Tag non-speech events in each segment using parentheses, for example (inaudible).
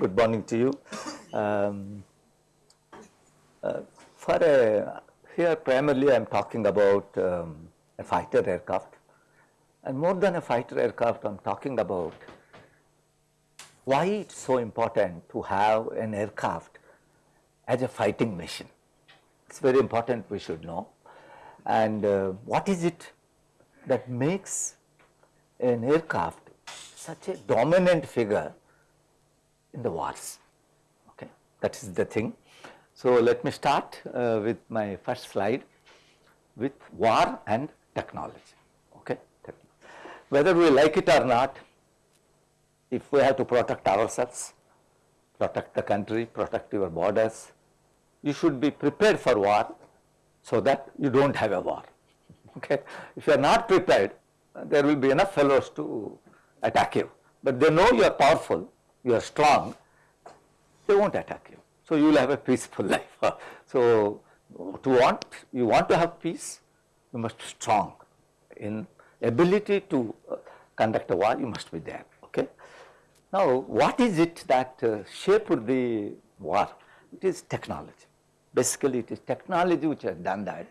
Good morning to you. Um, uh, for a, here primarily I am talking about um, a fighter aircraft and more than a fighter aircraft I am talking about why it's so important to have an aircraft as a fighting machine. It's very important we should know and uh, what is it that makes an aircraft such a dominant figure in the wars. Okay, that is the thing. So let me start uh, with my first slide with war and technology. Okay, whether we like it or not, if we have to protect ourselves, protect the country, protect your borders, you should be prepared for war so that you don't have a war. (laughs) Okay, if you are not prepared, there will be enough fellows to attack you, but they know you are powerful you are strong, they won't attack you. So you will have a peaceful (laughs) life. so to want, you want to have peace, you must be strong. In ability to uh, conduct a war, you must be there. Now, what is it that uh, shaped the war? It is technology. Basically, it is technology which has done that.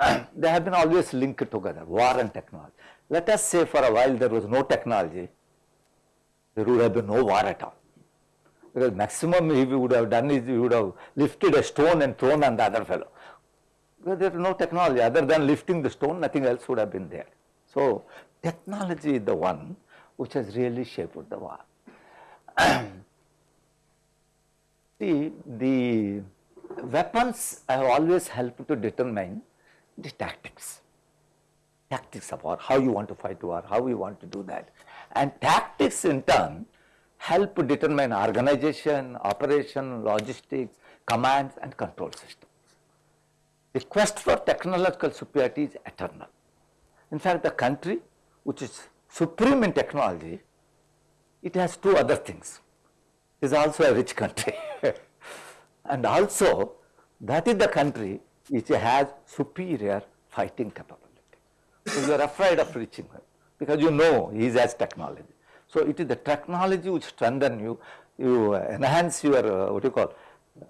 (clears throat) They have been always linked together, war and technology. Let us say for a while there was no technology, there would have been no war at all. Because maximum he would have done is he would have lifted a stone and thrown on the other fellow. Because there is no technology other than lifting the stone, nothing else would have been there. So, technology is the one which has really shaped the war. (clears throat) See, the weapons have always helped to determine the tactics, tactics of war, how you want to fight war, how you want to do that and tactics in turn help determine organization, operation, logistics, commands and control systems. The quest for technological superiority is eternal. In fact, the country which is supreme in technology, it has two other things. It is also a rich country (laughs) and also that is the country which has superior fighting capability. So, you are afraid of reaching her because you know he has technology. So it is the technology which strengthen you, you enhance your uh, what you call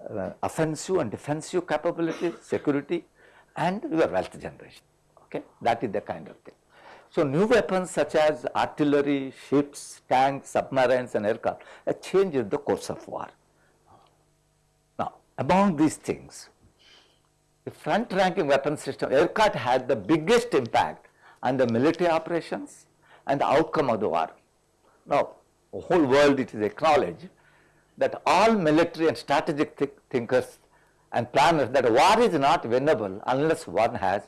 uh, offensive and defensive capability, security and your wealth generation. Okay, that is the kind of thing. So new weapons such as artillery, ships, tanks, submarines and aircraft changed the course of war. Now among these things, the front ranking weapon system, aircraft had the biggest impact on the military operations and the outcome of the war. Now, the whole world it is acknowledged that all military and strategic th thinkers and planners that war is not winnable unless one has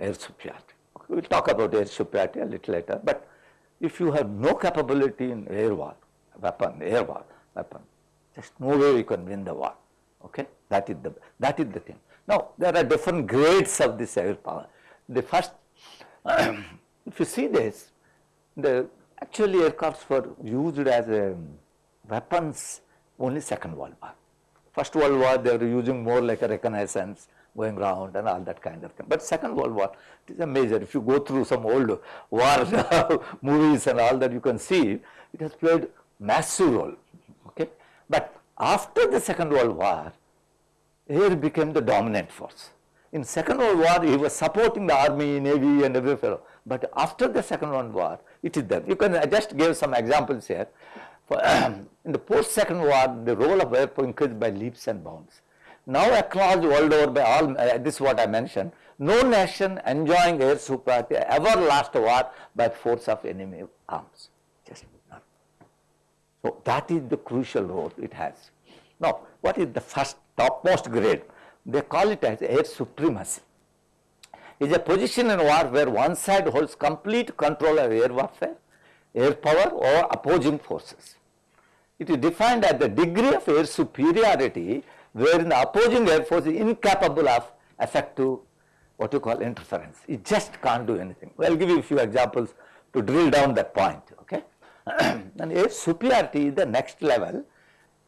air superiority. We will talk about air superiority a little later, but if you have no capability in air war, weapon, air war, weapon, there's no way you can win the war. Okay, that is the that is the thing. Now there are different grades of this air power. The first (clears throat) if you see this, the actually aircrafts were used as a weapons only second world war. First world war they were using more like a reconnaissance going around and all that kind of thing. But second world war it is a major if you go through some old (laughs) war (laughs) movies and all that you can see it has played massive role okay. But after the second world war air became the dominant force in second world war he was supporting the army, navy and every fellow. But after the second world war it is there. You can I just give some examples here. For, (clears throat) in the post second war the role of air increased by leaps and bounds. Now acknowledged world over by all uh, this is what I mentioned. No nation enjoying air superiority ever lost a war by force of enemy arms. Just none. So that is the crucial role it has. Now what is the first topmost grade? they call it as air supremacy. Is a position in war where one side holds complete control of air warfare, air power or opposing forces. It is defined as the degree of air superiority wherein the opposing air force is incapable of effective what you call interference. It just can't do anything. I will give you a few examples to drill down that point. Okay. (clears throat) And air superiority is the next level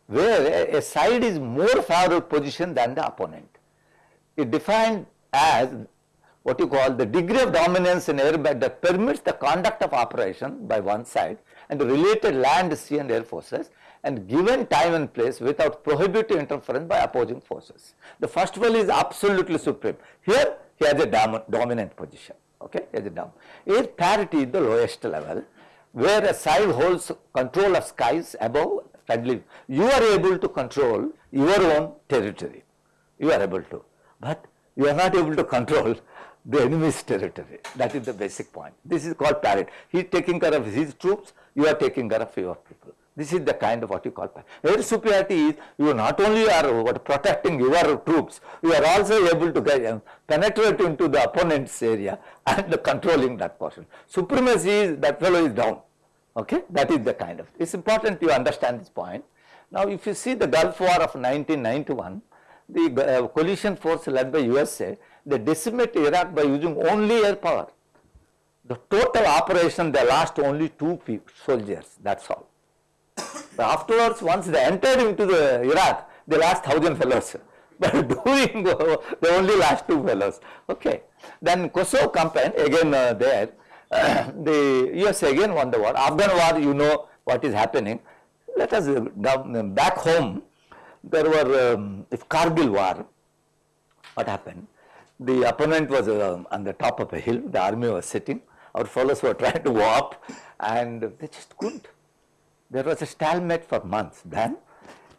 where a side is more favorable position than the opponent. It defined as what you call the degree of dominance in airbag that permits the conduct of operation by one side and the related land, sea and air forces and given time and place without prohibitive interference by opposing forces. The first one is absolutely supreme. Here he has a dom dominant position, okay, he has a dom. Air parity is the lowest level where a side holds control of skies above friendly. You are able to control your own territory, you are able to, but you are not able to control the enemy's territory. That is the basic point. This is called parity. He is taking care of his troops, you are taking care of your people. This is the kind of what you call. Air superiority is you not only are what protecting your troops, you are also able to get, um, penetrate into the opponent's area and (laughs) controlling that portion. Supremacy is that fellow is down. Okay, that is the kind of. It's important you understand this point. Now, if you see the Gulf War of 1991, the uh, coalition force led by USA, they decimate Iraq by using only air power. The total operation they lost only two soldiers, that's all. But afterwards, once they entered into the Iraq, they lost thousand fellows. (laughs) But doing, they only lost two fellows. Okay. Then Kosovo campaign, again uh, there, uh, (clears throat) the US again won the war. Afghan war, you know what is happening. Let us uh, back home, there were, um, if Kargil war, what happened? The opponent was uh, on the top of a hill, the army was sitting, our fellows were (laughs) trying to go up and they just couldn't. There was a stalemate for months. Then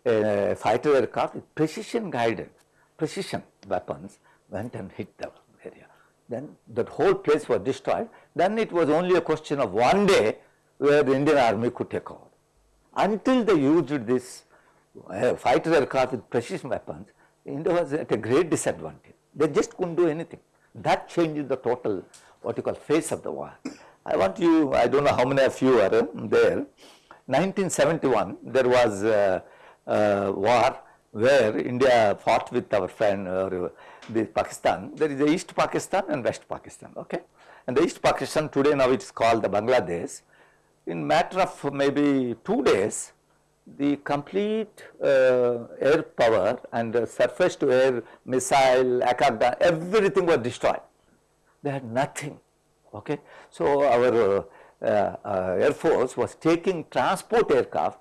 a fighter aircraft with precision guided, precision weapons went and hit the area. Then that whole place was destroyed. Then it was only a question of one day where the Indian army could take over. Until they used this uh, fighter aircraft with precision weapons, India was at a great disadvantage. They just couldn't do anything. That changed the total, what you call face of the war. I want you, I don't know how many of you are there, 1971 there was a, a war where India fought with our friend uh, the Pakistan. There is the East Pakistan and West Pakistan, okay. And the East Pakistan today now it is called the Bangladesh. In matter of maybe two days, the complete uh, air power and uh, surface to air missile, Akagda, everything was destroyed. They had nothing, okay. So our uh, Air Force was taking transport aircraft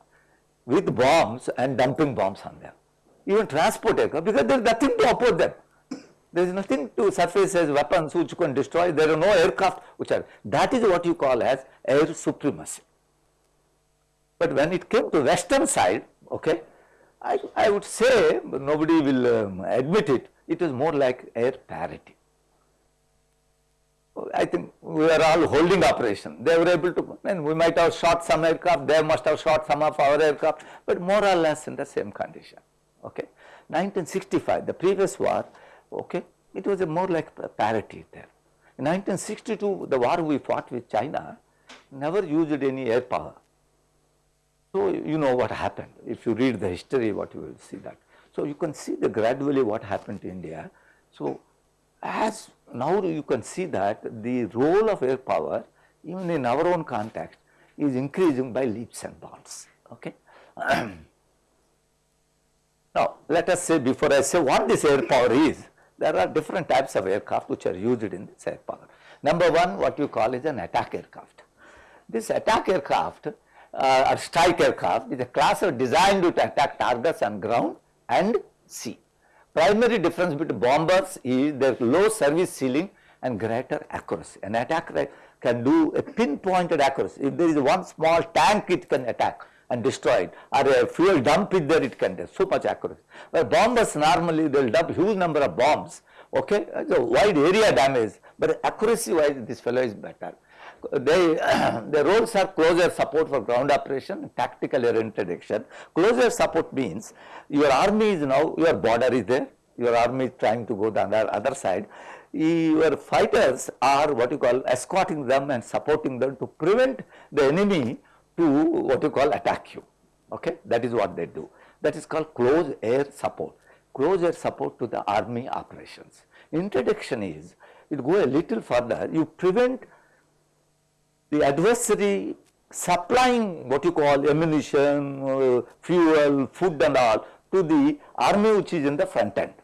with bombs and dumping bombs on them. Even transport aircraft because there is nothing to oppose them. (coughs) There is nothing to surface as weapons which can destroy. There are no aircraft which are. That is what you call as air supremacy. But when it came to western side, okay, I, I would say nobody will um, admit it. It is more like air parity. I think we are all holding operation. They were able to, and we might have shot some aircraft, they must have shot some of our aircraft, but more or less in the same condition. Okay. 1965, the previous war, okay, it was a more like parity there. In 1962, the war we fought with China never used any air power. So you know what happened. If you read the history, what you will see that. So you can see the gradually what happened to India. So as now you can see that the role of air power even in our own context is increasing by leaps and bounds. Okay. (clears throat) now let us say before I say what this air power is, there are different types of aircraft which are used in this air power. Number one what you call is an attack aircraft. This attack aircraft uh, or strike aircraft is a class of designed to attack targets on ground and sea. Primary difference between bombers is their low service ceiling and greater accuracy. An attacker can do a pinpointed accuracy. If there is one small tank it can attack and destroy it or a fuel dump is there it can do so much accuracy. But bombers normally they will dump huge number of bombs okay so wide area damage but accuracy wise this fellow is better they, (clears throat) their roles are closer support for ground operation, tactical air interdiction. Closer support means your army is now, your border is there, your army is trying to go the other, other side. Your fighters are what you call escorting them and supporting them to prevent the enemy to what you call attack you. Okay, that is what they do. That is called close air support. Close air support to the army operations. Interdiction is, it go a little further, you prevent the adversary supplying what you call ammunition, uh, fuel, food and all to the army which is in the front end.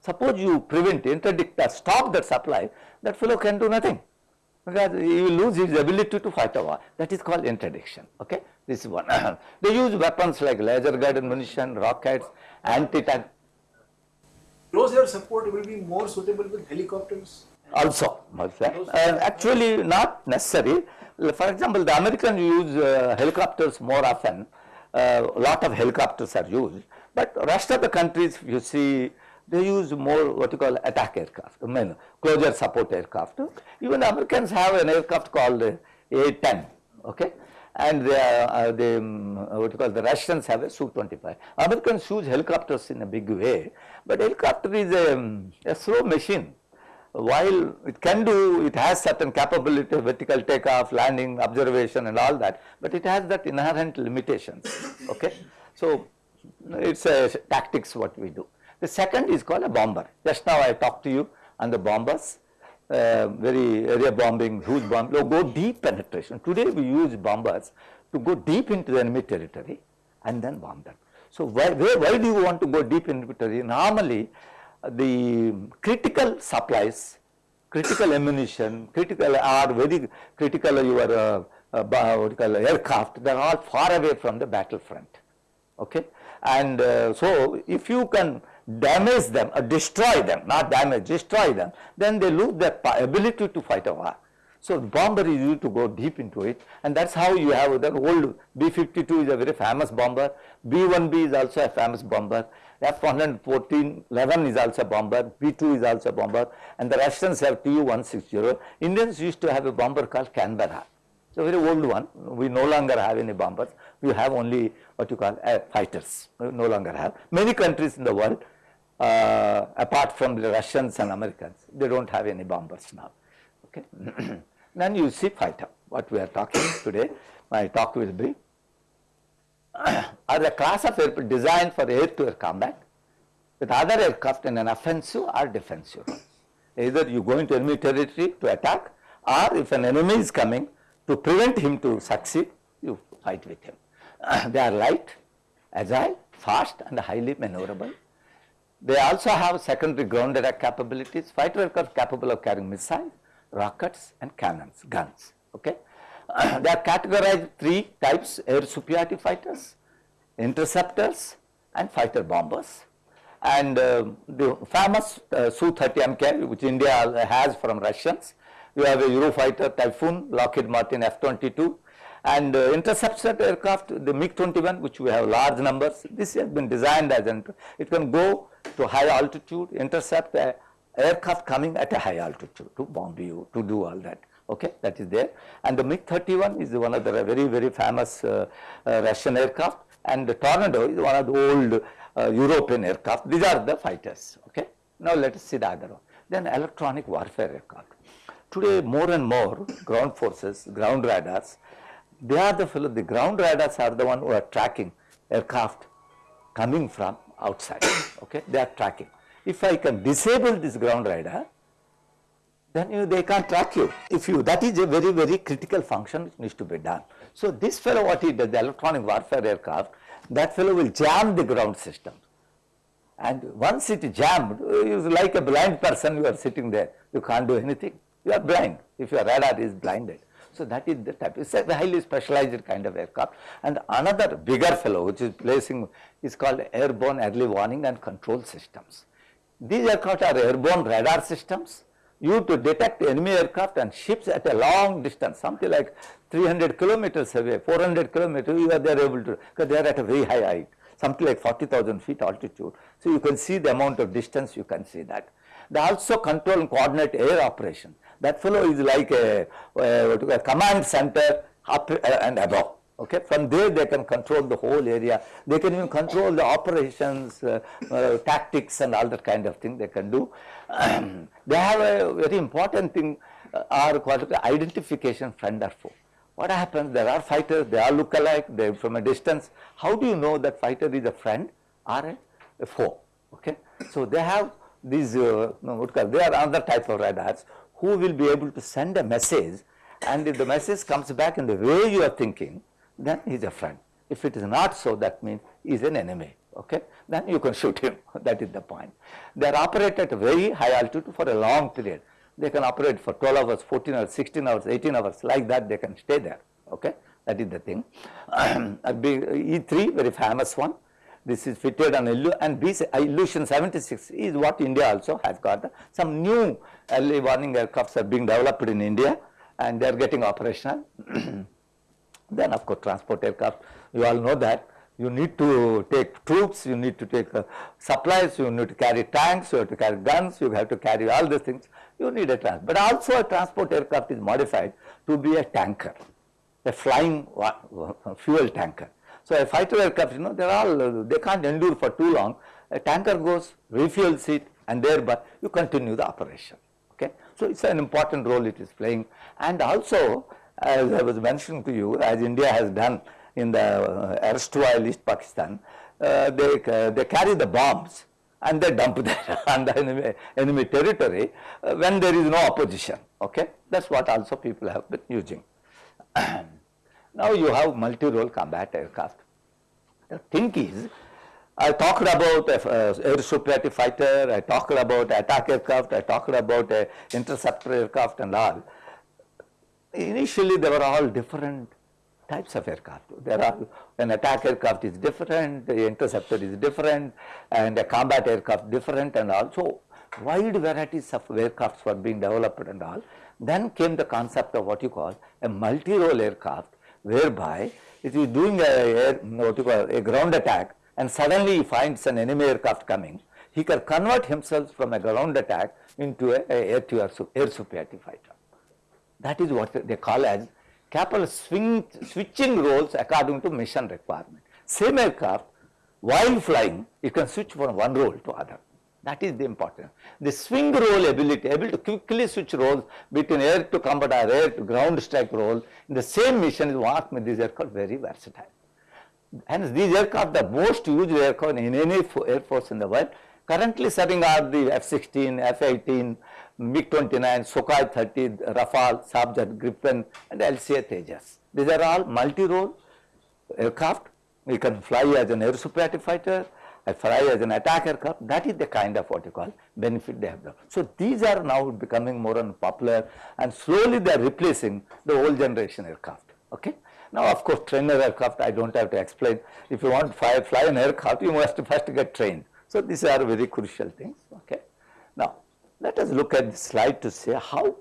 Suppose you prevent, interdict stop that supply, that fellow can do nothing because he will lose his ability to fight a war. That is called interdiction. Okay, this is one. (coughs) they use weapons like laser guided munition, rockets, anti-tank. Close air support will be more suitable with helicopters. Also, uh, actually not necessary. For example, the Americans use uh, helicopters more often. A uh, lot of helicopters are used, but rest of the countries, you see, they use more what you call attack aircraft, I mean closure support aircraft. Even Americans have an aircraft called A-10, okay? And they, uh, they um, what you call the Russians have a Su-25. Americans use helicopters in a big way, but helicopter is a, um, a slow machine. While it can do, it has certain capability, of vertical takeoff, landing, observation and all that, but it has that inherent limitations, (coughs) okay? So, it's a tactics what we do. The second is called a bomber. Just now I talked to you on the bombers, uh, very area bombing, huge bomb, go deep penetration. Today we use bombers to go deep into the enemy territory and then bomb them. So why, where, why do you want to go deep into territory? Normally the critical supplies, critical ammunition, critical are very critical your uh, uh, aircraft, they are all far away from the battlefront. Okay, and uh, so if you can damage them or destroy them, not damage, destroy them, then they lose their ability to fight a war. So bomber is used to go deep into it and that's how you have the old B-52 is a very famous bomber, B-1B is also a famous bomber, F-114 11 is also bomber, B-2 is also bomber and the Russians have Tu-160. Indians used to have a bomber called Canberra. It's a very old one. We no longer have any bombers. We have only what you call uh, fighters. We no longer have. Many countries in the world uh, apart from the Russians and Americans, they don't have any bombers now. Okay. (clears throat) then you see fighter, what we are talking today, my talk will be (coughs) are the class of aircraft designed for air-to-air combat with other aircraft in an offensive or defensive Either you go into enemy territory to attack or if an enemy is coming to prevent him to succeed, you fight with him. (coughs) they are light, agile, fast and highly maneuverable they also have secondary ground attack capabilities. Fighter aircraft capable of carrying missiles, rockets and cannons, guns. Okay. (clears throat) they are categorized three types air superiority fighters, interceptors and fighter bombers. And uh, the famous uh, Su-30 MK which India has from Russians, we have a Eurofighter Typhoon, Lockheed Martin F-22 and uh, interceptor aircraft, the MiG-21 which we have large numbers, this has been designed as an, it can go to high altitude, intercept aircraft coming at a high altitude to bomb you, to do all that. Okay, that is there. And the MiG-31 is one of the very, very famous uh, uh, Russian aircraft and the Tornado is one of the old uh, European aircraft. These are the fighters. Okay. Now let us see the other one. Then electronic warfare aircraft. Today more and more ground forces, ground radars they are the the ground radars are the one who are tracking aircraft coming from outside, (coughs) okay, they are tracking. If I can disable this ground radar, then you, they can't track you. If you, that is a very, very critical function which needs to be done. So this fellow what he does, the electronic warfare aircraft, that fellow will jam the ground system. And once it jammed, uh, you like a blind person, you are sitting there, you can't do anything. You are blind if your radar is blinded. So that is the type, it's a highly specialized kind of aircraft. And another bigger fellow which is placing is called airborne early warning and control systems. These aircraft are airborne radar systems used to detect enemy aircraft and ships at a long distance, something like 300 kilometers away, 400 kilometers, you are there able to, because they are at a very high height, something like 40,000 feet altitude. So you can see the amount of distance, you can see that. They also control and coordinate air operation. That fellow is like a, a, a command center up uh, and above. Okay, from there they can control the whole area. They can even control the operations, uh, uh, tactics, and all that kind of thing they can do. (clears throat) they have a very important thing, uh, are called identification friend or foe. What happens? There are fighters, they all look alike, They're from a distance. How do you know that fighter is a friend or a, a foe? Okay, so they have these, uh, they are another type of radars who will be able to send a message And if the message comes back in the way you are thinking, then he is a friend. If it is not so, that means he is an enemy. Okay, then you can (laughs) shoot him. that is the point. They are operate at very high altitude for a long period. They can operate for 12 hours, 14 hours, 16 hours, 18 hours, like that they can stay there. Okay, that is the thing. A big E3, very famous one. This is fitted on Illu and this uh, Ilyushin 76 is what India also has got. Some new early warning aircrafts are being developed in India and they are getting operational. (clears throat) then of course transport aircraft, you all know that you need to take troops, you need to take uh, supplies, you need to carry tanks, you have to carry guns, you have to carry all these things, you need a transport. But also a transport aircraft is modified to be a tanker, a flying fuel tanker. So a fighter aircraft, you know, they are all, they can't endure for too long. A tanker goes, refuels it and thereby you continue the operation. Okay. So it's an important role it is playing and also as I was mentioning to you, as India has done in the uh, erstwhile East Pakistan, uh, they, uh, they carry the bombs and they dump (laughs) them on the enemy, enemy territory uh, when there is no opposition. Okay, that's what also people have been using. (clears throat) now you have multi-role combat aircraft. The thing is, I talked about uh, air superiority fighter, I talked about attack aircraft, I talked about uh, interceptor aircraft and all. Initially, they were all different types of aircraft. There are an attack aircraft is different, the interceptor is different, and a combat aircraft different, and also wide varieties of aircrafts were being developed and all. Then came the concept of what you call a multi-role aircraft, whereby if you doing a, air, what you call a ground attack, and suddenly he finds an enemy aircraft coming, he can convert himself from a ground attack into a, a air to air, air superiority fighter. That is what they call as capable swing, switching roles according to mission requirement. Same aircraft, while flying, you can switch from one role to other. That is the important. The swing role ability, able to quickly switch roles between air to combat or air to ground strike role in the same mission is what makes these aircraft very versatile. Hence, these aircraft the most used aircraft in any air force in the world. Currently serving are the F-16, F-18, MiG-29, Sukhoi 30, Rafale, Sabja, Gripen and LCA Tejas. These are all multi-role aircraft. You can fly as an air superiority fighter, fly as an attack aircraft. That is the kind of what you call benefit they have done. So these are now becoming more and popular and slowly they are replacing the old generation aircraft. Okay. Now of course trainer aircraft I don't have to explain. If you want to fly, fly an aircraft you must first get trained. So these are very crucial things. Okay. Let us look at the slide to say how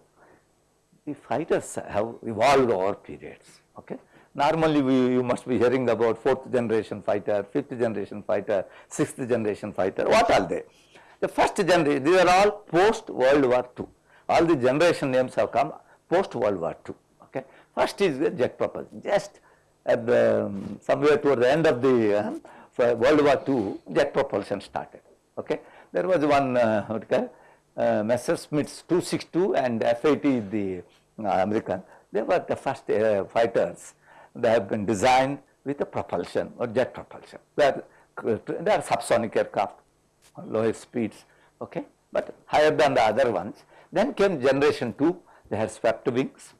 the fighters have evolved over periods. Okay. Normally we, you must be hearing about fourth generation fighter, fifth generation fighter, sixth generation fighter. What are they? The first generation, these are all post World War II. All the generation names have come post World War II. Okay. First is the jet propulsion. Just at the um, somewhere toward the end of the um, World War II, jet propulsion started. Okay. There was one uh, uh, Messerschmitt's 262 and F-80 the uh, American, they were the first uh, fighters. They have been designed with a propulsion or jet propulsion. They are, they are subsonic aircraft, lower speeds, okay, but higher than the other ones. Then came generation 2, they had swept wings.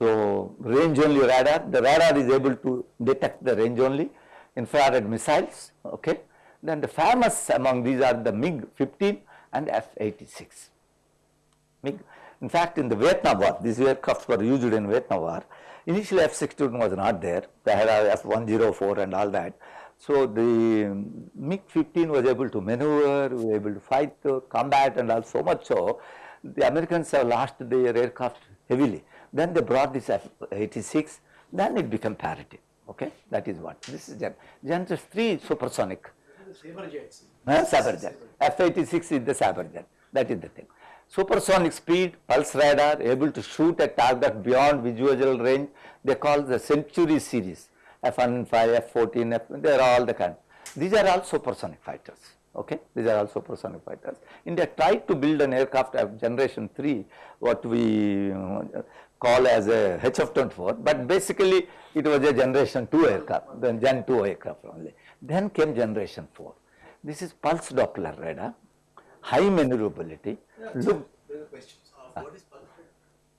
So, range only radar, the radar is able to detect the range only infrared missiles, okay. Then the famous among these are the MiG-15 and F-86. In fact, in the Vietnam War, these aircrafts were used in Vietnam War. Initially, F-16 was not there. They had F-104 and all that. So the MiG-15 was able to maneuver, was able to fight, uh, combat, and all so much so, the Americans have lost their aircraft heavily. Then they brought this F-86. Then it became parity. Okay, that is what this is. Gen 3 supersonic. Uh, Saber jet. F-86 is the Saber jet. That is the thing. Supersonic speed, pulse radar, able to shoot a target beyond visual range. They call the Century series. F-15, F-14, F, they are all the kind. These are all supersonic fighters. Okay, these are all supersonic fighters. India tried to build an aircraft of generation 3, what we uh, call as a HF-24, but basically it was a generation 2 aircraft, then Gen 2 aircraft only. Then came generation 4. This is pulse Doppler radar, high maneuverability. Yeah, Look, there are questions. Uh, what is pulse?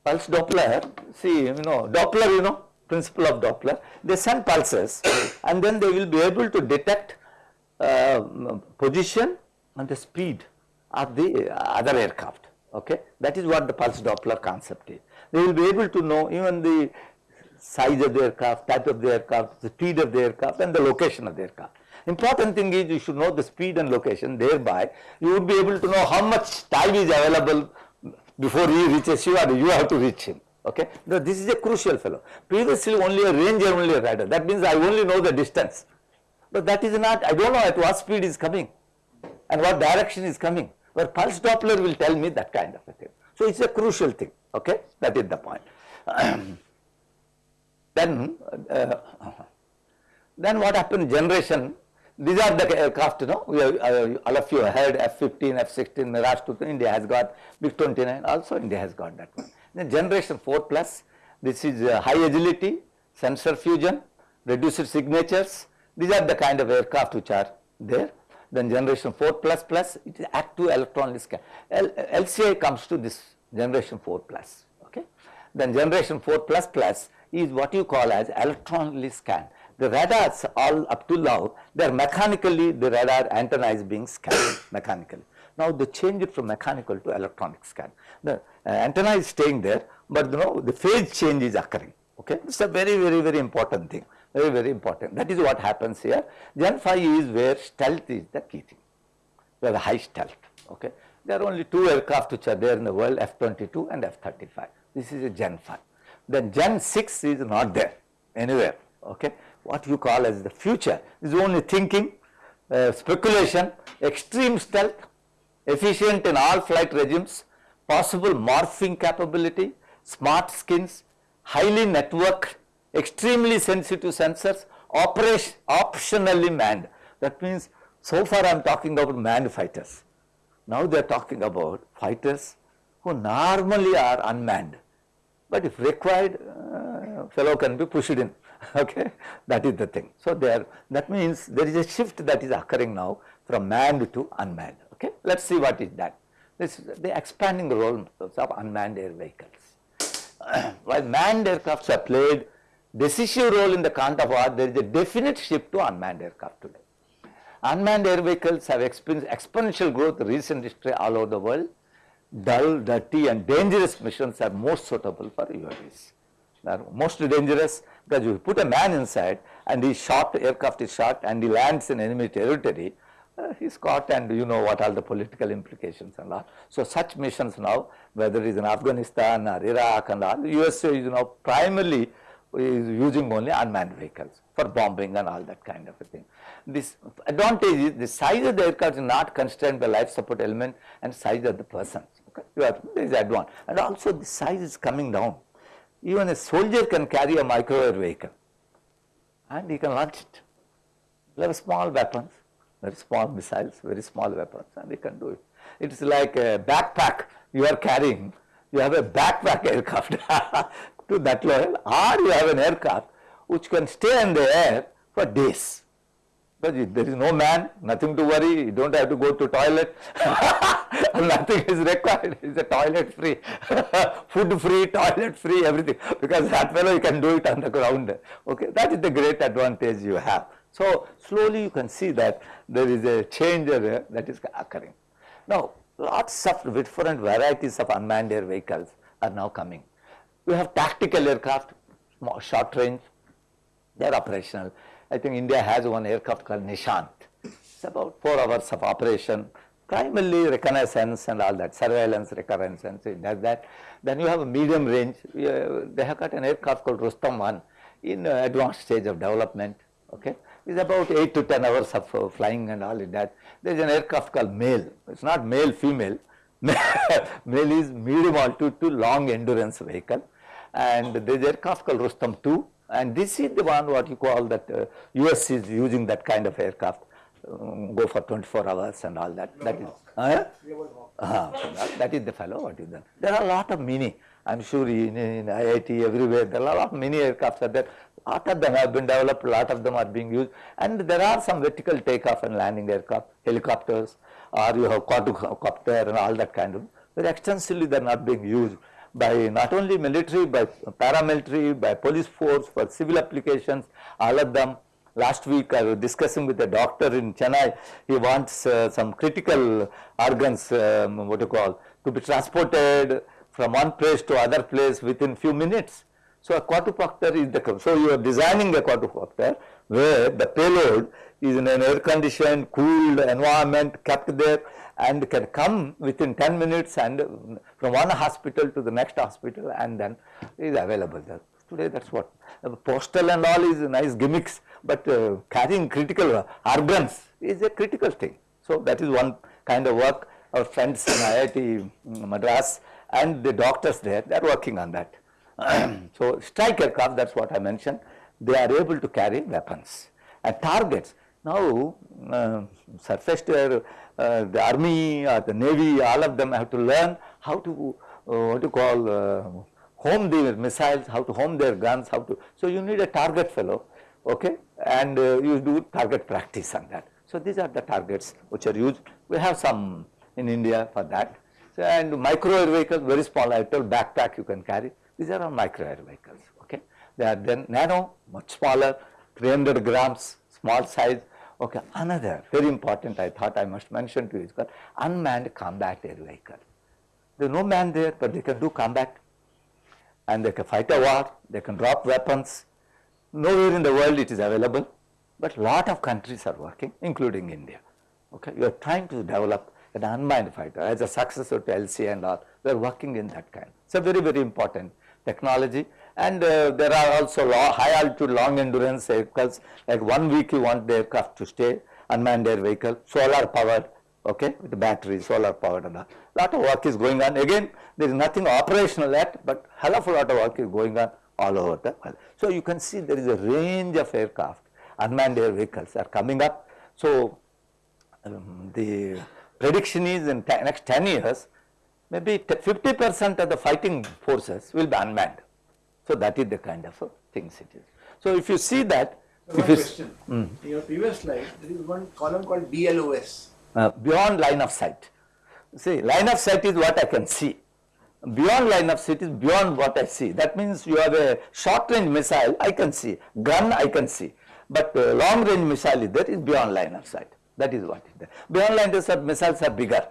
pulse Doppler, see, you know, Doppler, you know, principle of Doppler, they send pulses (coughs) and then they will be able to detect uh, position and the speed of the other aircraft, okay. That is what the pulse Doppler concept is. They will be able to know even the size of the aircraft, type of the aircraft, speed of the aircraft and the location of the aircraft. Important thing is you should know the speed and location thereby you would be able to know how much time is available before he reaches you or you have to reach him. Okay, now, this is a crucial fellow. Previously only a ranger, only a radar. That means I only know the distance, but that is not. I don't know at what speed is coming, and what direction is coming. But pulse Doppler will tell me that kind of a thing. So it's a crucial thing. Okay, that is the point. (clears throat) then, uh, then what happened? Generation these are the aircraft, you know, we have, uh, all of you heard F-15, F-16, Mirage 2, India has got MiG-29, also India has got that one. Then generation 4 plus, this is uh, high agility, sensor fusion, reduced signatures, these are the kind of aircraft which are there. Then generation 4 plus plus, it is active electron scan. L LCA comes to this generation 4 plus, okay. Then generation 4 plus plus is what you call as electron scan the radars all up to now, they are mechanically, the radar antenna is being scanned (coughs) mechanically. Now they change it from mechanical to electronic scan. The uh, antenna is staying there, but you know the phase change is occurring. Okay, it's a very, very, very important thing. Very, very important. That is what happens here. Gen 5 is where stealth is the key thing. We have a high stealth. Okay, there are only two aircraft which are there in the world, F-22 and F-35. This is a Gen 5. Then Gen 6 is not there anywhere. Okay, what you call as the future is only thinking, uh, speculation, extreme stealth, efficient in all flight regimes, possible morphing capability, smart skins, highly networked, extremely sensitive sensors, operation, optionally manned. That means so far I am talking about manned fighters. Now they are talking about fighters who normally are unmanned, but if required, uh, fellow can be pushed in. (laughs) okay that is the thing. So, there that means there is a shift that is occurring now from manned to unmanned okay. Let us see what is that. This is the expanding role of unmanned air vehicles. (clears throat) While manned aircrafts have played decisive role in the count of war, there is a definite shift to unmanned aircraft today. Unmanned air vehicles have experienced exponential growth in recent history all over the world. Dull, dirty and dangerous missions are most suitable for UAVs. They are most dangerous because you put a man inside and he shot, aircraft is shot and he lands in enemy territory, uh, he's caught and you know what are the political implications and all. So such missions now, whether it is in Afghanistan or Iraq and all, USA is now primarily is using only unmanned vehicles for bombing and all that kind of a thing. This advantage is the size of the aircraft is not constrained by life support element and size of the persons. You have there is and also the size is coming down even a soldier can carry a micro vehicle and he can launch it. Very small weapons, very small missiles, very small weapons and he can do it. It is like a backpack you are carrying, you have a backpack aircraft (laughs) to that level or you have an aircraft which can stay in the air for days. But there is no man, nothing to worry, you don't have to go to toilet, (laughs) nothing is required, it's a toilet free, (laughs) food free, toilet free, everything, because that fellow you can do it on the ground, okay, that is the great advantage you have. So, slowly you can see that there is a change that is occurring. Now, lots of different varieties of unmanned air vehicles are now coming. We have tactical aircraft, short range, they are operational. I think India has one aircraft called Nishant. It's about 4 hours of operation, primarily reconnaissance and all that, surveillance, reconnaissance, it does that. Then you have a medium range, they have got an aircraft called Rustam 1 in uh, advanced stage of development, okay. It's about 8 to 10 hours of uh, flying and all that. There is an aircraft called male, it's not male, female, (laughs) male is medium altitude to long endurance vehicle and there is aircraft called Rustam 2 and this is the one what you call that uh, US is using that kind of aircraft um, go for 24 hours and all that. That is uh, uh, that, that is the fellow what is done. There are a lot of mini i'm sure in, in iit everywhere there are a lot of mini aircrafts are there. A lot of them have been developed a lot of them are being used. And there are some vertical takeoff and landing aircraft helicopters or you have quadcopter and all that kind of. But extensively they are not being used by not only military, by paramilitary, by police force, for civil applications, all of them. Last week I was discussing with a doctor in Chennai, he wants uh, some critical organs, um, what you call, to be transported from one place to other place within few minutes. So a quadrupactor is the, so you are designing a quadrupactor where the payload is in an air conditioned, cooled environment kept there and can come within 10 minutes and from one hospital to the next hospital and then is available there. Today that's what uh, postal and all is nice gimmicks, but uh, carrying critical organs is a critical thing. So that is one kind of work our friends in IIT Madras and the doctors there, they are working on that. (clears throat) so strike aircraft, that's what I mentioned, they are able to carry weapons and targets. Now uh, surface to air, the army or the navy, all of them have to learn how to, uh, what you call, uh, home the missiles, how to home their guns, how to, so you need a target fellow, okay, and uh, you do target practice on that. So these are the targets which are used. We have some in India for that. So and micro air vehicles, very small, I told backpack you can carry. These are all micro air vehicles, okay. They are then nano, much smaller, 300 grams, small size. Okay, another very important I thought I must mention to you is called unmanned combat air vehicle. There is no man there, but they can do combat and they can fight a war, they can drop weapons. Nowhere in the world it is available, but lot of countries are working, including India. Okay, you are trying to develop an unmanned fighter as a successor to LCA and all. We are working in that kind. It's a very very important technology, and uh, there are also high altitude, long endurance vehicles. Like one week you want the aircraft to stay, unmanned air vehicle, solar powered, okay, with the battery, solar powered and all. Lot of work is going on. Again, there is nothing operational yet, but hell of a lot of work is going on all over the world. So you can see there is a range of aircraft, unmanned air vehicles are coming up. So um, the prediction is in next 10 years, maybe 50 percent of the fighting forces will be unmanned. So that is the kind of things it is. So if you see that, So if one you, question. Mm. In your previous slide, there is one column called BLOS. uh, beyond line of sight, see line of sight is what I can see. Beyond line of sight is beyond what I see. That means you have a short range missile, I can see, gun I can see, but uh, long range missile is there is beyond line of sight. That is what is there. Beyond line of sight missiles are bigger.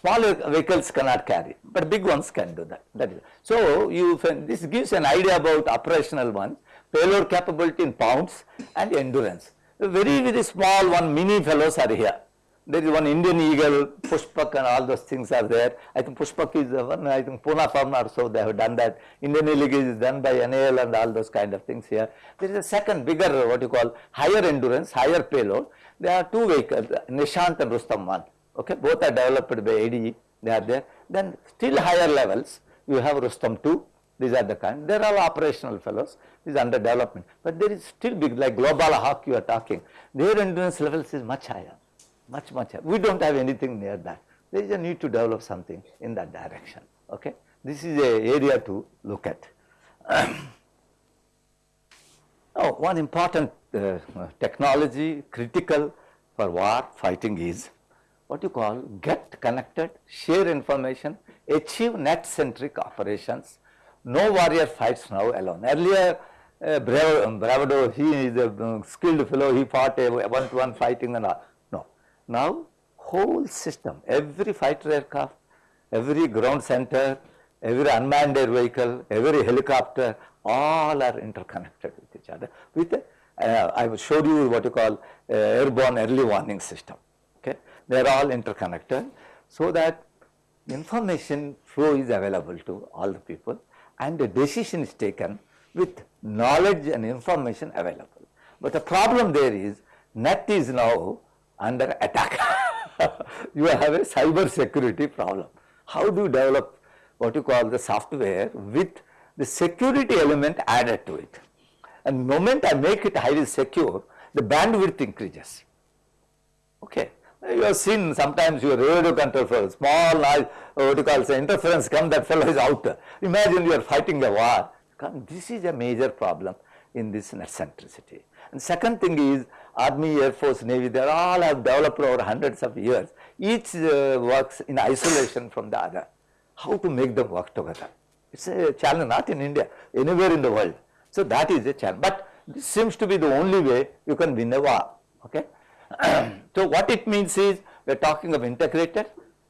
Smaller vehicles cannot carry, but big ones can do that. That is so you this gives an idea about operational ones, payload capability in pounds and endurance. The very very small one mini fellows are here. There is one Indian eagle, Pushpak and all those things are there. I think Pushpak is the one, I think Pune Farm also they have done that. Indian eagle is done by NAL and all those kind of things here. There is a second bigger what you call higher endurance, higher payload. There are two vehicles, Nishant and Rustam 1. Okay, both are developed by ADE, they are there. Then still higher levels, you have Rustam 2, these are the kind, they are all operational fellows, these under development. But there is still big, like Global Hawk you are talking, their endurance levels is much higher, much, much higher. We don't have anything near that. There is a need to develop something in that direction, okay. This is a area to look at. Now, (clears throat) one important uh, technology critical for war fighting is what you call get connected, share information, achieve net centric operations. No warrior fights now alone. Earlier, uh, Brav Bravado, he is a uh, skilled fellow, he fought a one to one fighting and all. No. Now, whole system, every fighter aircraft, every ground center, every unmanned air vehicle, every helicopter, all are interconnected with each other. With uh, I will show you what you call uh, airborne early warning system. Okay, they are all interconnected, so that information flow is available to all the people, and the decision is taken with knowledge and information available. But the problem there is net is now under attack. (laughs) you have a cyber security problem. How do you develop what you call the software with the security element added to it? And the moment I make it highly secure, the bandwidth increases. Okay. You have seen sometimes your radio control for small noise, what you call say interference come, that fellow is out. Imagine you are fighting a war. This is a major problem in this net centricity. And second thing is Army, Air Force, Navy, they all have developed over hundreds of years. Each uh, works in isolation from the other. How to make them work together? It's a challenge, not in India, anywhere in the world. So that is a challenge. But this seems to be the only way you can win a war. Okay. (clears throat) so what it means is we are talking of integrated,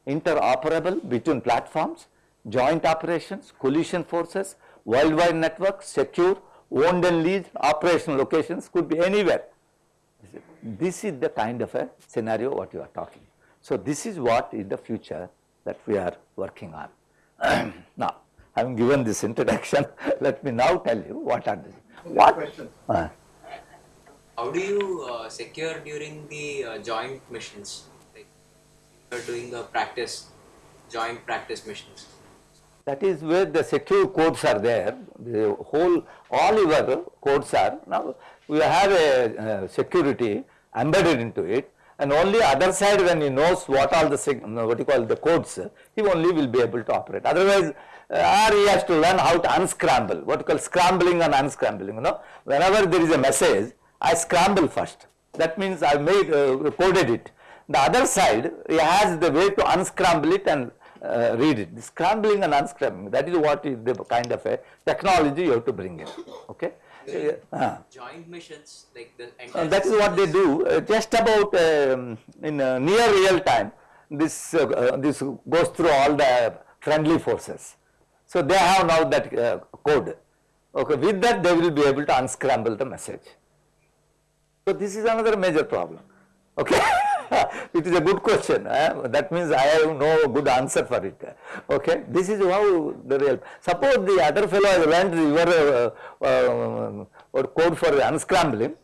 interoperable between platforms, joint operations, coalition forces, worldwide network, secure, owned and leased, operational locations could be anywhere. This is the kind of a scenario what you are talking. So this is what is the future that we are working on. (clears throat) now, having given this introduction, (laughs) let me now tell you what are these. What? Question. Uh, How do you uh, secure during the uh, joint missions? Like you're doing a practice, joint practice missions. That is where the secure codes are there, the whole, all your codes are, now we have a uh, security embedded into it and only other side when he knows what all the, what you call the codes, he only will be able to operate. Otherwise, uh, or he has to learn how to unscramble, what you call scrambling and unscrambling, you know. Whenever there is a message, I scramble first. That means I made, uh, coded it. The other side, has the way to unscramble it and uh, read it. The scrambling and unscrambling, that is what is the kind of a technology you have to bring in. Okay. Uh, Joint missions, like the uh, that is what they do. Uh, just about um, in uh, near real time, this uh, uh, this goes through all the friendly forces. So they have now that uh, code. Okay, with that they will be able to unscramble the message. So this is another major problem. Okay, (laughs) it is a good question. eh? That means I have no good answer for it. Okay, this is how the real. Suppose the other fellow has learned your uh, uh, code for unscrambling,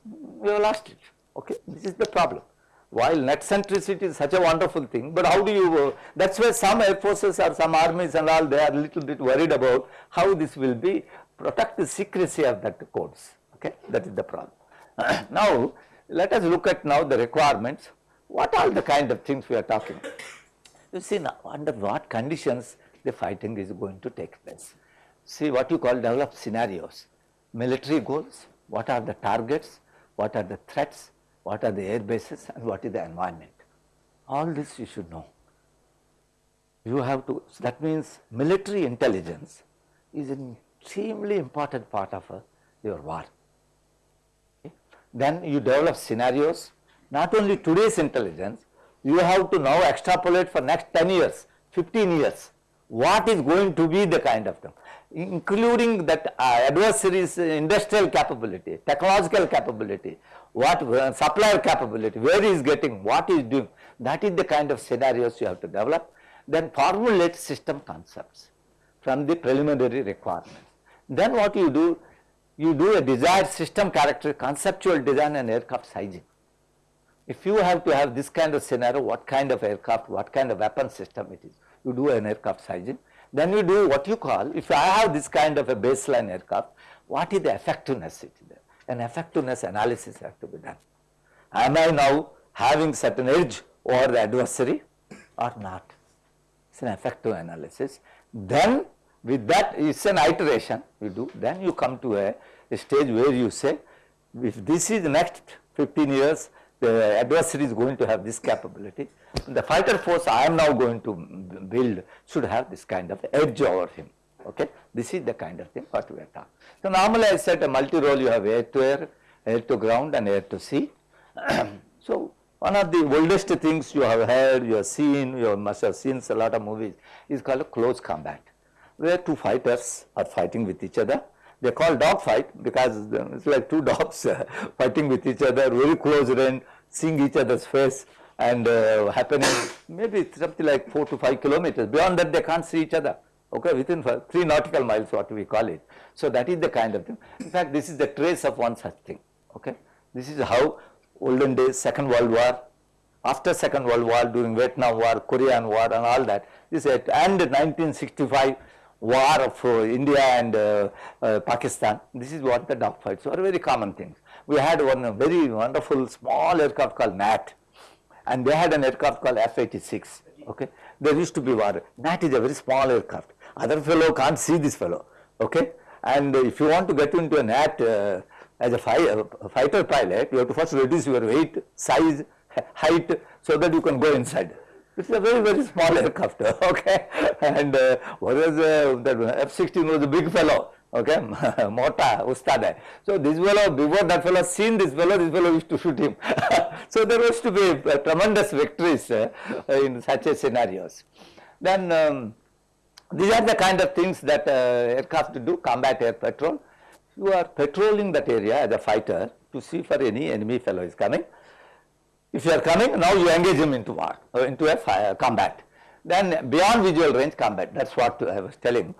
you have lost it. Okay, this is the problem. While net centricity is such a wonderful thing, but how do you? Uh, that's why some air forces or some armies and all they are a little bit worried about how this will be protect the secrecy of that codes. Okay, that is the problem. (coughs) now, let us look at now the requirements. What are the kind of things we are talking? You see now under what conditions the fighting is going to take place. See what you call develop scenarios, military goals, what are the targets, what are the threats, what are the air bases and what is the environment. All this you should know. You have to, that means military intelligence is an extremely important part of uh, your war. Then you develop scenarios, not only today's intelligence, you have to now extrapolate for next 10 years, 15 years, what is going to be the kind of them, including that uh, industrial capability, technological capability, what uh, supplier capability, where he is getting, what is doing, that is the kind of scenarios you have to develop. Then formulate system concepts from the preliminary requirements. Then what you do, you do a desired system character, conceptual design and aircraft sizing. If you have to have this kind of scenario, what kind of aircraft, what kind of weapon system it is, you do an aircraft sizing. Then you do what you call, if I have this kind of a baseline aircraft, what is the effectiveness it is there? An effectiveness analysis has to be done. Am I now having certain edge over the adversary or not? It's an effective analysis. Then with that it's an iteration you do, then you come to a, a stage where you say, if this is next 15 years, the adversary is going to have this capability. The fighter force I am now going to build should have this kind of edge over him. Okay, this is the kind of thing what we are talking. So normally I said a multi-role you have air to air, air to ground and air to sea. (clears throat) so one of the oldest things you have heard, you have seen, you must have seen a lot of movies is called close combat, where two fighters are fighting with each other. They call dog fight because it's like two (laughs) dogs (laughs) fighting with each other, very close range, seeing each other's face and uh, happening maybe something like 4 to 5 kilometers. Beyond that they can't see each other, okay, within 3 nautical miles what we call it. So that is the kind of thing. In fact, this is the trace of one such thing, okay. This is how olden days, Second World War, after Second World War, during Vietnam War, Korean War and all that, this and 1965 war of uh, India and uh, uh, Pakistan, this is what the dogfights were very common things. We had one very wonderful small aircraft called Gnat and they had an aircraft called F-86, okay. There used to be war, Gnat is a very small aircraft, other fellow can't see this fellow, okay. And if you want to get into a Gnat uh, as a, a fighter pilot, you have to first reduce your weight, size, (laughs) height so that you can go inside. Is a very, very small aircraft, (laughs) okay? And uh, whereas uh, the F-16 was a big fellow, okay? (laughs) Mota, Ustad. So this fellow, before that fellow seen this fellow, this fellow used to shoot him. (laughs) so there was to be uh, tremendous victories uh, in such a scenarios. Then um, these are the kind of things that uh, aircraft do, combat air patrol. You are patrolling that area as a fighter to see for any enemy fellow is coming. If you are coming, now you engage him into war, uh, into a fire, combat. Then beyond visual range combat, that's what I was telling.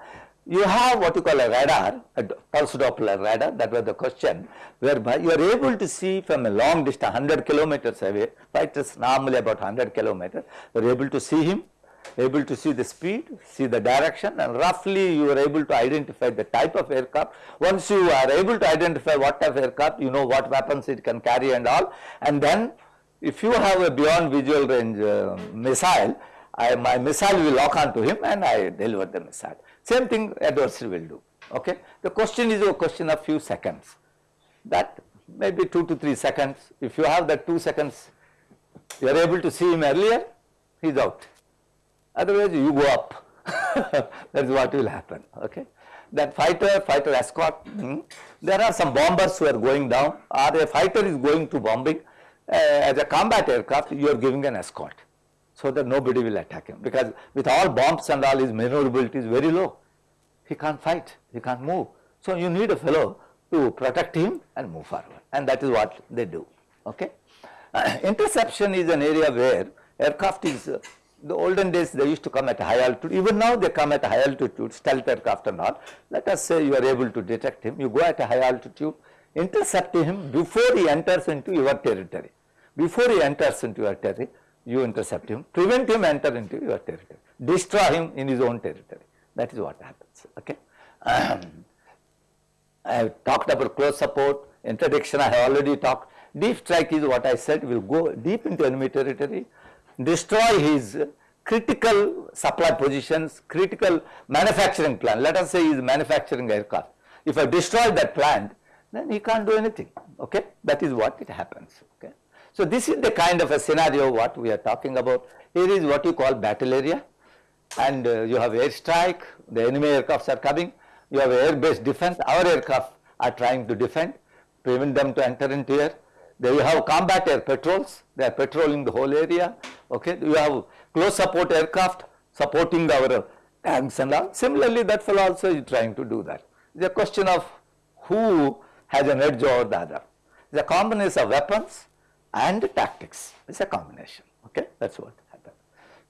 You have what you call a radar, a pulse Doppler radar, that was the question, whereby you are able to see from a long distance, 100 kilometers away, fighters normally about 100 kilometers, you are able to see him, able to see the speed, see the direction and roughly you are able to identify the type of aircraft. Once you are able to identify what type of aircraft, you know what weapons it can carry and all and then if you have a beyond visual range uh, missile, I, my missile will lock onto him and I deliver the missile. Same thing adversary will do. Okay. The question is a question of few seconds. That maybe 2 to 3 seconds. If you have that 2 seconds, you are able to see him earlier, he is out. Otherwise, you go up. (laughs) that is what will happen. Okay. That fighter, fighter escort, hmm, there are some bombers who are going down or a fighter is going to bombing as a combat aircraft you are giving an escort so that nobody will attack him because with all bombs and all his maneuverability is very low. He can't fight, he can't move. So you need a fellow to protect him and move forward and that is what they do. Okay. Uh, interception is an area where aircraft is uh, the olden days they used to come at high altitude even now they come at high altitude stealth aircraft and all. Let us say you are able to detect him you go at a high altitude intercept him before he enters into your territory. Before he enters into your territory, you intercept him, prevent him enter into your territory, destroy him in his own territory. That is what happens. Okay. Um, (clears throat) I have talked about close support, interdiction I have already talked. Deep strike is what I said will go deep into enemy territory, destroy his critical supply positions, critical manufacturing plant. Let us say he is manufacturing aircraft. If I destroy that plant, then he can't do anything. Okay, that is what it happens. Okay, so this is the kind of a scenario what we are talking about. Here is what you call battle area, and uh, you have airstrike. The enemy aircrafts are coming. You have air-based defense. Our aircraft are trying to defend, prevent them to enter into air. Then you have combat air patrols. They are patrolling the whole area. Okay, you have close support aircraft supporting our tanks and all. Similarly, that fellow also is trying to do that. It's a question of who has an edge over the other. It's a combination of weapons and tactics. It's a combination. Okay, that's what happens.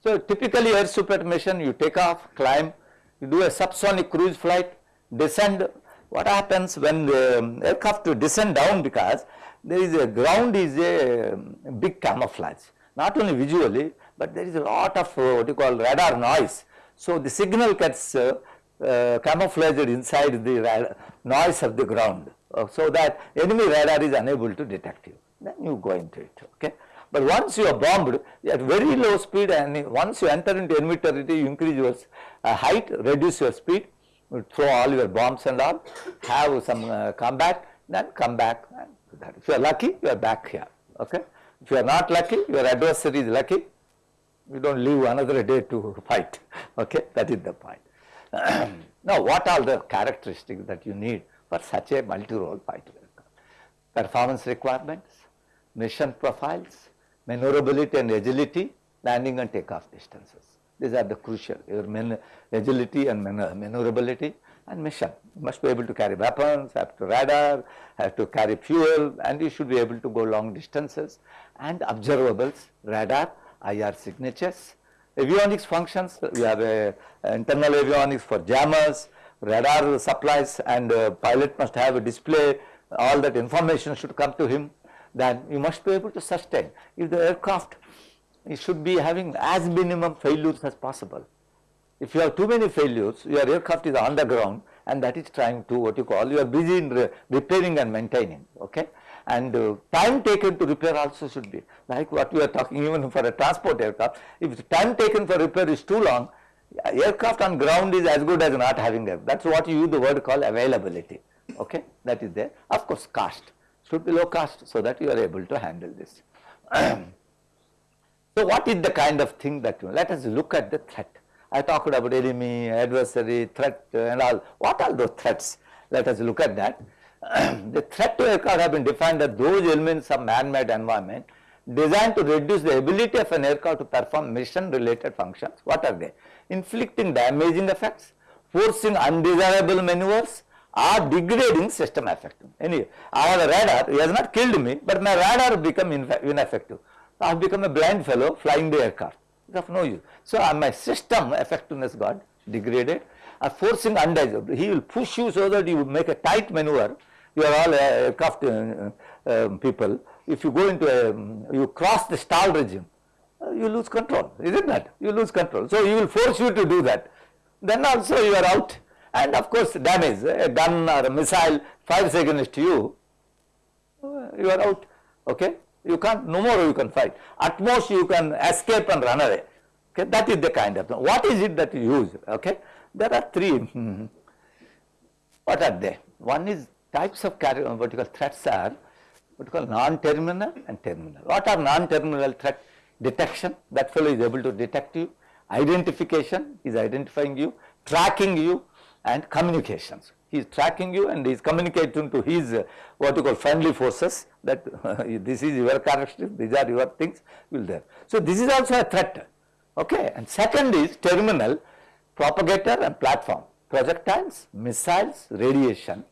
So typically air support mission, you take off, climb, you do a subsonic cruise flight, descend. What happens when the aircraft to descend down because there is a ground is a big camouflage, not only visually, but there is a lot of uh, what you call radar noise. So the signal gets uh, uh, camouflaged inside the noise of the ground uh, so that enemy radar is unable to detect you. Then you go into it. Okay. But once you are bombed at very low speed and once you enter into territory, you increase your uh, height, reduce your speed, you throw all your bombs and all, have some uh, combat, then come back. If you are lucky, you are back here. Okay. If you are not lucky, your adversary is lucky, you don't leave another day to fight. (laughs) Okay. That is the point. (clears throat) now, what are the characteristics that you need for such a multi-role fighter? Performance requirements, mission profiles, maneuverability and agility, landing and takeoff distances. These are the crucial, your man, agility and maneuverability and mission. You must be able to carry weapons, have to radar, have to carry fuel and you should be able to go long distances and observables, radar, IR signatures. Avionics functions, we have a, a internal avionics for jammers, radar supplies and uh, pilot must have a display, all that information should come to him then you must be able to sustain. If the aircraft it should be having as minimum failures as possible. If you have too many failures, your aircraft is on the ground and that is trying to what you call, you are busy in re repairing and maintaining, okay. And uh, time taken to repair also should be like what we are talking even for a transport aircraft. If the time taken for repair is too long, aircraft on ground is as good as not having it. That is what you use the word called availability, okay. That is there. Of course, cost should be low cost so that you are able to handle this. (clears throat) So what is the kind of thing that, you, let us look at the threat. I talked about enemy, adversary, threat uh, and all. What are those threats? Let us look at that. (clears throat) the threat to aircraft have been defined as those elements of man-made environment designed to reduce the ability of an aircraft to perform mission related functions. What are they? Inflicting damaging effects, forcing undesirable maneuvers, or degrading system effectiveness. Anyway, I have a radar, he has not killed me, but my radar become ineffective. I have become a blind fellow flying the aircraft. It's of no use. So, uh, my system effectiveness got degraded or forcing undesirable. He will push you so that you make a tight maneuver. You are all uh, aircraft uh, uh, people. If you go into a, um, you cross the stall regime, uh, you lose control, is it not? You lose control. So, he will force you to do that. Then also you are out and of course damage, a gun or a missile fires against you, uh, you are out, okay. You can't, no more you can fight. At most you can escape and run away. Okay, that is the kind of. What is it that you use? Okay, there are three. (laughs) What are they? One is types of what you call threats are what you call non-terminal and terminal. What are non-terminal threat? Detection, that fellow is able to detect you. Identification is identifying you. Tracking you and communications. He is tracking you and he is communicating to his uh, what you call friendly forces that (laughs) this is your characteristic, these are your things will there. So, this is also a threat okay and second is terminal propagator and platform projectiles, missiles, radiation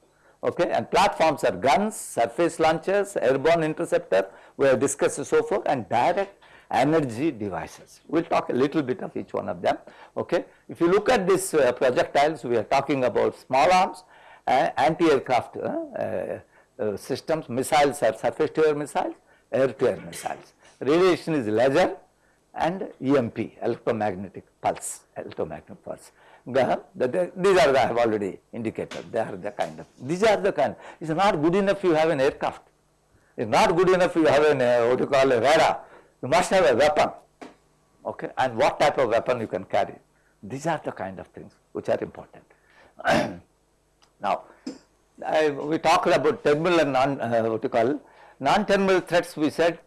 okay and platforms are guns, surface launchers, airborne interceptor we have discussed so far and direct energy devices. We will talk a little bit of each one of them. Okay. If you look at these uh, projectiles, we are talking about small arms, uh, anti-aircraft uh, uh, uh systems, missiles are surface to air missiles, air to air missiles. Radiation is laser and EMP, electromagnetic pulse, electromagnetic pulse. The, the, these are the, I have already indicated, they are the kind of, these are the kind, it is not good enough you have an aircraft, it is not good enough you have an, uh, what you call a radar, you must have a weapon, okay, and what type of weapon you can carry. These are the kind of things which are important. (clears throat) now, I, we talked about terminal and non, uh, what you call, non-terminal threats we said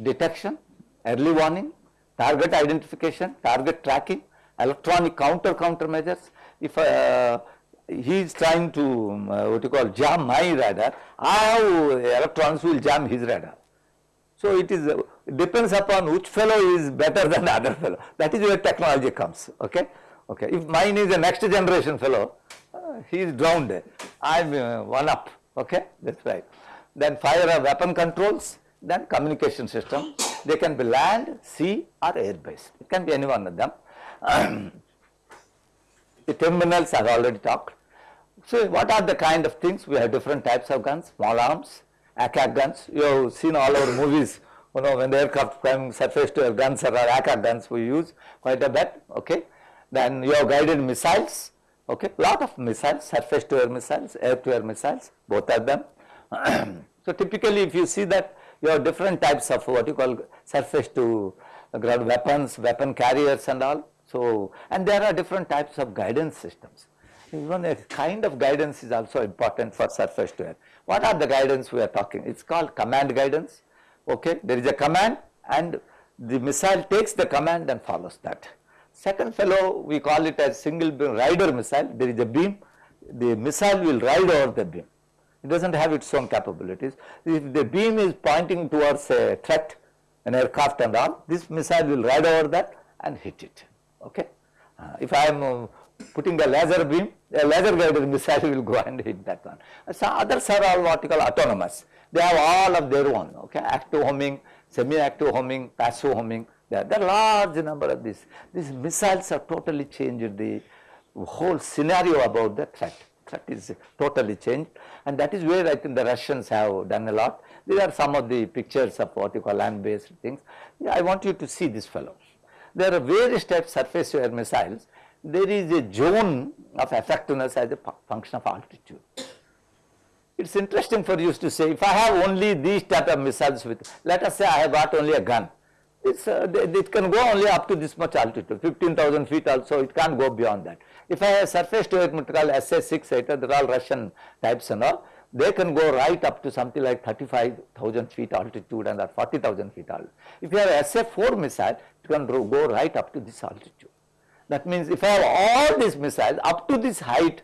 detection, early warning, target identification, target tracking, electronic counter countermeasures. If uh, he is trying to um, uh, what you call jam my radar, how electrons will jam his radar. So, it is uh, depends upon which fellow is better than the other fellow that is where technology comes okay. okay. If mine is a next generation fellow uh, he is drowned I am uh, one up okay that is right. Then fire or weapon controls then communication system they can be land, sea or air based it can be any one of them. (clears throat) the terminals have already talked. So, what are the kind of things we have different types of guns small arms ack-ack guns. You have seen all our movies, you know, when the aircraft come surface to guns or ack-ack guns we use quite a bit, okay. Then you have guided missiles, okay, lot of missiles, surface to air missiles, air to air missiles, both of them. (clears throat) so typically if you see that you have different types of what you call surface to ground weapons, weapon carriers and all. So, and there are different types of guidance systems. Even a kind of guidance is also important for surface to air. What are the guidance we are talking? It is called command guidance. Okay, there is a command and the missile takes the command and follows that. Second fellow we call it as single beam rider missile. There is a beam, the missile will ride over the beam. It does not have its own capabilities. If the beam is pointing towards a threat, an aircraft and all, this missile will ride over that and hit it. Okay. Uh, if I am uh, putting a laser beam, a laser guided missile will go and hit that one. So others are all what you call autonomous. They have all of their own, okay, active homing, semi-active homing, passive homing. There, are large number of these. These missiles have totally changed the whole scenario about the threat. Threat is totally changed and that is where I think the Russians have done a lot. These are some of the pictures of what you call land based things. I want you to see this fellow. There are various types of surface to air missiles there is a zone of effectiveness as a function of altitude. It is interesting for you to say if I have only these type of missiles with let us say I have got only a gun it's, uh, it can go only up to this much altitude 15,000 feet also it can't go beyond that. If I have surface to air called SA-6 they are all Russian types and all they can go right up to something like 35,000 feet altitude and at 40,000 feet altitude. If you have SA-4 missile, it can go right up to this altitude. That means if I have all these missiles up to this height,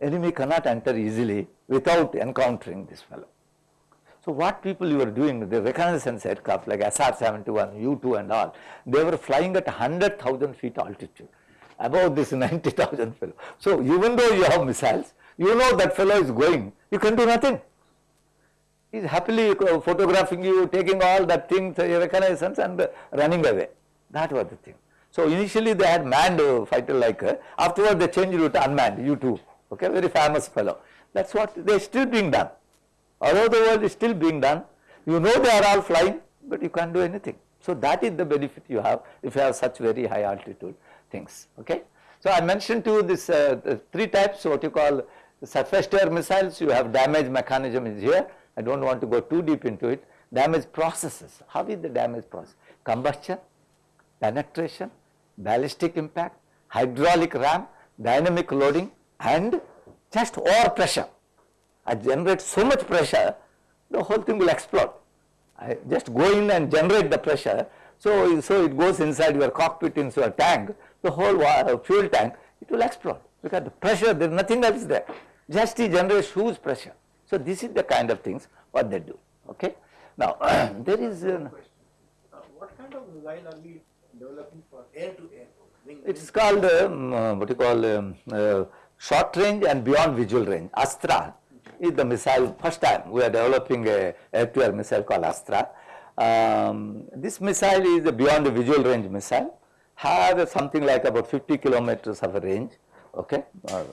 enemy cannot enter easily without encountering this fellow. So what people you were doing, the reconnaissance aircraft like SR-71, U-2 and all, they were flying at 100,000 feet altitude above this (laughs) 90,000 fellow. So even though you have missiles, you know that fellow is going, you can do nothing. He is happily photographing you, taking all that things, uh, reconnaissance and uh, running away. That was the thing. So initially they had manned fighter like, uh, afterwards they changed it to unmanned, U-2, okay, very famous fellow. That's what they are still being done. All over the world is still being done. You know they are all flying, but you can't do anything. So that is the benefit you have if you have such very high altitude things, okay. So I mentioned to you this uh, three types, what you call surface to air missiles, you have damage mechanism is here. I don't want to go too deep into it. Damage processes, how is the damage process? Combustion, penetration, ballistic impact, hydraulic ram, dynamic loading and just over pressure. I generate so much pressure, the whole thing will explode. I just go in and generate the pressure, so, so it goes inside your cockpit into your tank, the whole fuel tank, it will explode because the pressure, there is nothing else there. Just it generates huge pressure. So this is the kind of things what they do, okay. Now, (clears throat) there is, uh, Uh, what kind of missile are we developing for air to air? Wing- It is called um, uh, what you call um, uh, short range and beyond visual range. Astra is the missile. First time we are developing a air-to-air missile called Astra. Um, this missile is a beyond the visual range missile. Have something like about 50 kilometers of a range. Okay, uh,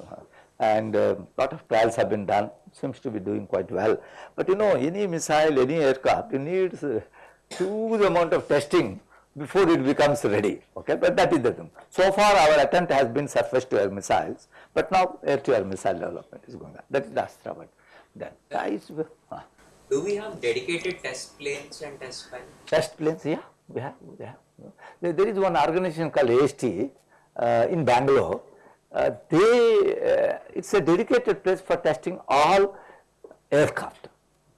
and a lot of trials have been done. Seems to be doing quite well. But you know, any missile, any aircraft, it needs a huge amount of testing before it becomes ready. Okay, but that is the thing. So far, our attempt has been surface to air missiles, but now air to air missile development is going on. That is the Astra one. Then uh, Do we have dedicated test planes and test pilots? test planes. Yeah, we have. We have. There, there is one organization called AST uh, in Bangalore. Uh, they uh, it's a dedicated place for testing all aircraft.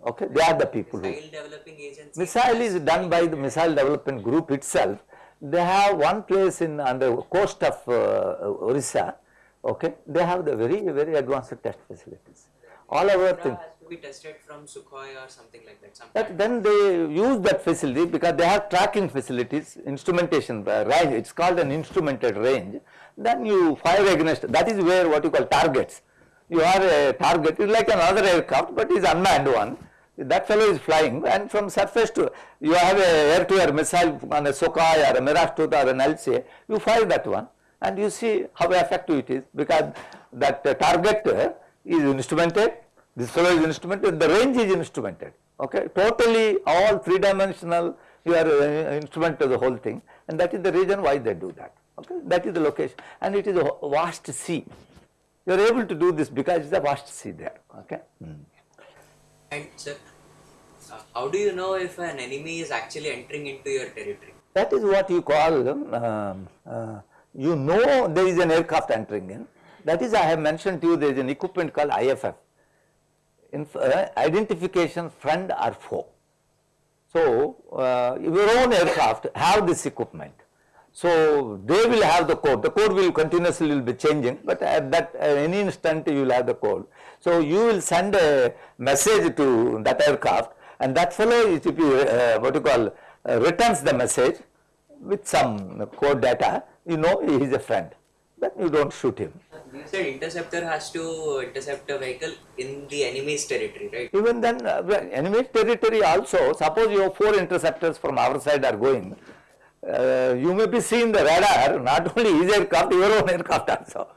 Okay, they are the people who. Missile developing agency. Missile is done by the missile development group itself. They have one place in on the coast of uh, Orissa. Okay, they have the very very advanced test facilities. All our Cobra thing. be tested from Sukhoi or something like that. But then they use that facility because they have tracking facilities, instrumentation uh. It's called an instrumented range. Then you fire against. That is where what you call targets. You are a target. It's like another aircraft, but it's unmanned one. That fellow is flying, and from surface to you have a air-to-air missile on a Sukhoi or a Mirage 2 or an LCA. You fire that one, and you see how effective it is because that uh, target uh, is instrumented. This fellow is instrumented. The range is instrumented. Okay, totally all three-dimensional. You are uh, instrumented the whole thing, and that is the reason why they do that. Okay, that is the location, and it is a vast sea. You are able to do this because it's a vast sea there. Okay. And sir, uh, how do you know if an enemy is actually entering into your territory? That is what you call, um, uh, you know there is an aircraft entering in. That is I have mentioned to you there is an equipment called IFF, Inf uh, identification friend or foe. So uh, your own aircraft have this equipment. So they will have the code. The code will continuously will be changing, but at that at any instant you will have the code. So you will send a message to that aircraft, and that fellow is if you uh, what you call uh, returns the message with some code data. You know he is a friend. Then you don't shoot him. You said interceptor has to intercept a vehicle in the enemy's territory, right? Even then, uh, well, enemy territory also, suppose you have four interceptors from our side are going, uh, you may be seeing the radar, not only his aircraft, your own aircraft also.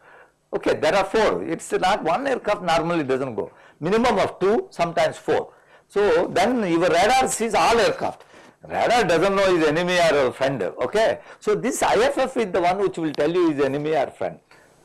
Okay, there are four. It's not one aircraft normally doesn't go. Minimum of two, sometimes four. So then your radar sees all aircraft. Radar doesn't know his enemy or friend. Okay. So this IFF is the one which will tell you is enemy or friend.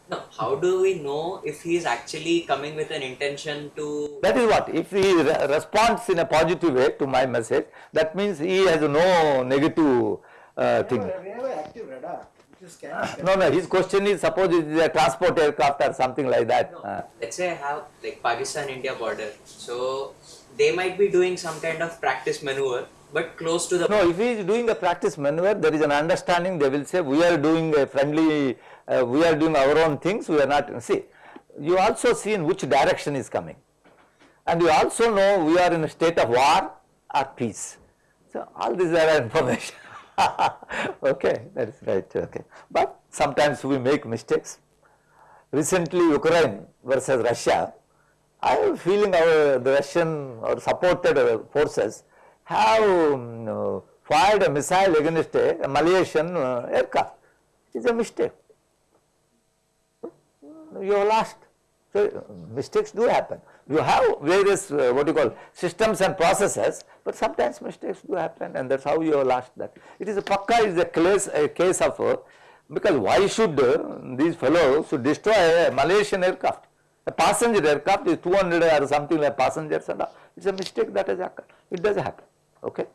Now, how do we know if he is actually coming with an intention to? That is what, if he re- responds in a positive way to my message, that means he has no negative uh, We thing. have, we have an active radar. Just can, No, no, his question is suppose it is a transport aircraft or something like that. Uh, Let's say I have like Pakistan India border, so they might be doing some kind of practice maneuver, but close to the. No, if he is doing a practice maneuver, there is an understanding, they will say, we are doing a friendly, uh, we are doing our own things, we are not, see, you also see in which direction is coming. And you also know we are in a state of war or peace. So, all these are (laughs) information. (laughs) okay, that is right, okay. But sometimes we make mistakes. Recently, Ukraine versus Russia, I am feeling our the Russian or supported forces have um, uh, fired a missile against a, a Malaysian uh, aircraft. It's a mistake. You have lost. So mistakes do happen. You have various uh, what you call systems and processes, but sometimes mistakes do happen, and that's how you have lost that. It is a pakka is a case a case of uh, because why should uh, these fellows should destroy a Malaysian aircraft? A passenger aircraft is 200 or something like passengers and all. It's a mistake that has occurred. It does happen. Okay.